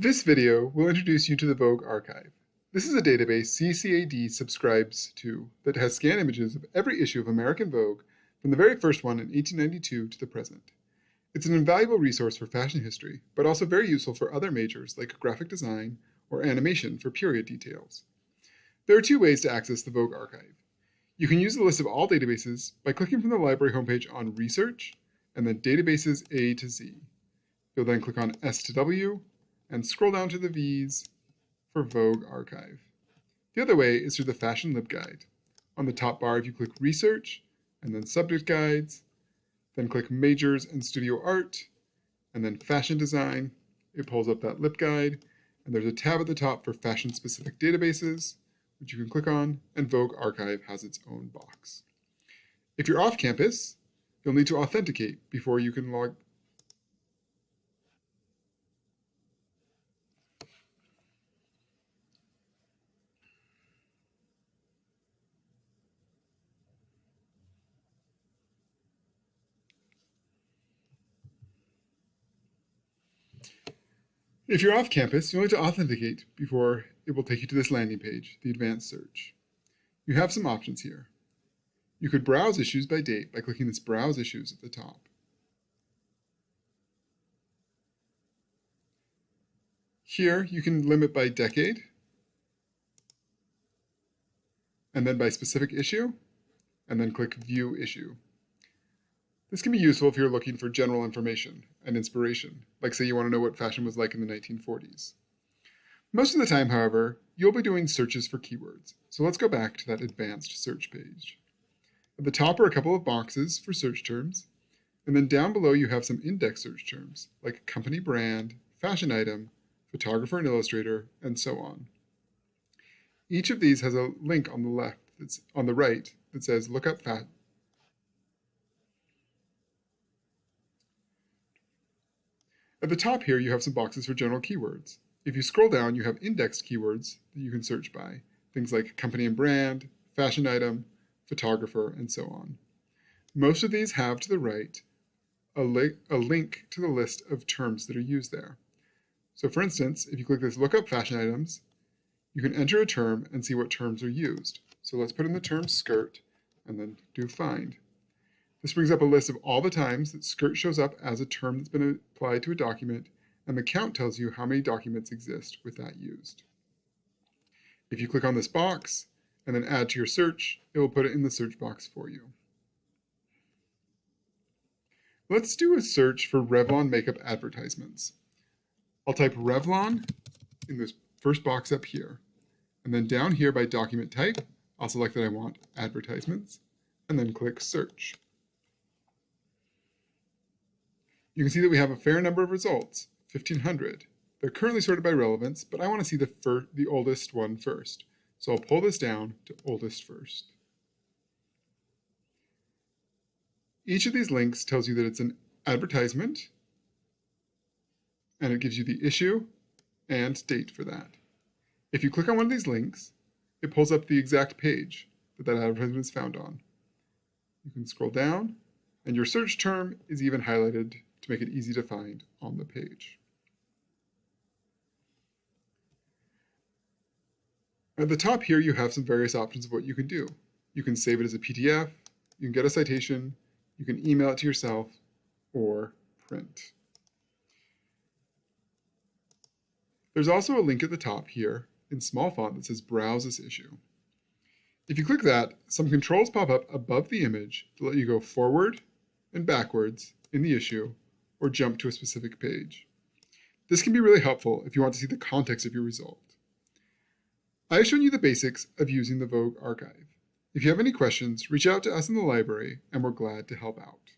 This video will introduce you to the Vogue archive. This is a database CCAD subscribes to that has scanned images of every issue of American Vogue from the very first one in 1892 to the present. It's an invaluable resource for fashion history, but also very useful for other majors like graphic design or animation for period details. There are two ways to access the Vogue archive. You can use the list of all databases by clicking from the library homepage on Research and then Databases A to Z. You'll then click on S to W and scroll down to the V's for Vogue Archive. The other way is through the Fashion LibGuide. On the top bar, if you click Research and then Subject Guides, then click Majors and Studio Art, and then Fashion Design, it pulls up that LibGuide, and there's a tab at the top for fashion-specific databases, which you can click on, and Vogue Archive has its own box. If you're off campus, you'll need to authenticate before you can log If you're off campus, you'll need to authenticate before it will take you to this landing page, the advanced search. You have some options here. You could browse issues by date by clicking this Browse Issues at the top. Here, you can limit by decade, and then by specific issue, and then click View Issue. This can be useful if you're looking for general information and inspiration, like say you want to know what fashion was like in the 1940s. Most of the time, however, you'll be doing searches for keywords, so let's go back to that advanced search page. At the top are a couple of boxes for search terms, and then down below you have some index search terms, like company brand, fashion item, photographer and illustrator, and so on. Each of these has a link on the left, that's on the right, that says look up At the top here, you have some boxes for general keywords. If you scroll down, you have indexed keywords that you can search by, things like company and brand, fashion item, photographer, and so on. Most of these have to the right a, li a link to the list of terms that are used there. So for instance, if you click this look up fashion items, you can enter a term and see what terms are used. So let's put in the term skirt and then do find. This brings up a list of all the times that skirt shows up as a term that's been applied to a document, and the count tells you how many documents exist with that used. If you click on this box and then add to your search, it will put it in the search box for you. Let's do a search for Revlon makeup advertisements. I'll type Revlon in this first box up here. And then down here by document type, I'll select that I want advertisements, and then click search. You can see that we have a fair number of results, 1500. They're currently sorted by relevance, but I want to see the, the oldest one first. So I'll pull this down to oldest first. Each of these links tells you that it's an advertisement, and it gives you the issue and date for that. If you click on one of these links, it pulls up the exact page that that advertisement is found on. You can scroll down, and your search term is even highlighted to make it easy to find on the page. At the top here, you have some various options of what you can do. You can save it as a PDF, you can get a citation, you can email it to yourself, or print. There's also a link at the top here in small font that says Browse this issue. If you click that, some controls pop up above the image to let you go forward and backwards in the issue or jump to a specific page. This can be really helpful if you want to see the context of your result. I have shown you the basics of using the Vogue archive. If you have any questions, reach out to us in the library and we're glad to help out.